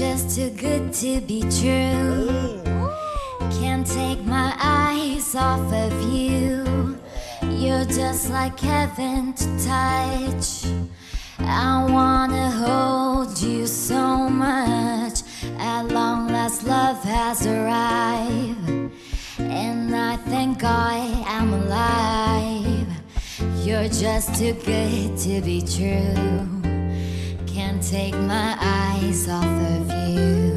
just too good to be true. Can't take my eyes off of you. You're just like heaven to touch. I wanna hold you so much. At long last, love has arrived. And I thank God I'm alive. You're just too good to be true. Can't take my eyes off of you.